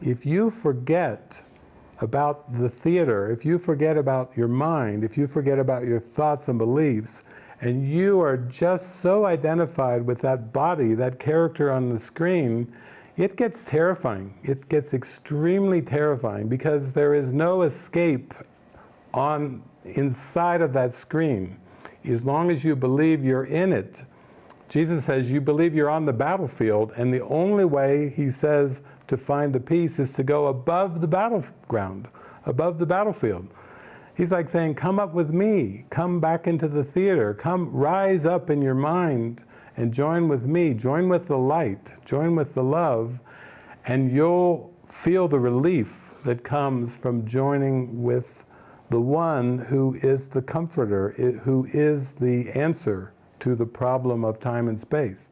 if you forget about the theater, if you forget about your mind, if you forget about your thoughts and beliefs, and you are just so identified with that body, that character on the screen, it gets terrifying. It gets extremely terrifying because there is no escape on inside of that screen. As long as you believe you're in it, Jesus says you believe you're on the battlefield and the only way, he says, to find the peace is to go above the battleground, above the battlefield. He's like saying, come up with me, come back into the theater, come rise up in your mind and join with me, join with the light, join with the love, and you'll feel the relief that comes from joining with the one who is the comforter, who is the answer to the problem of time and space.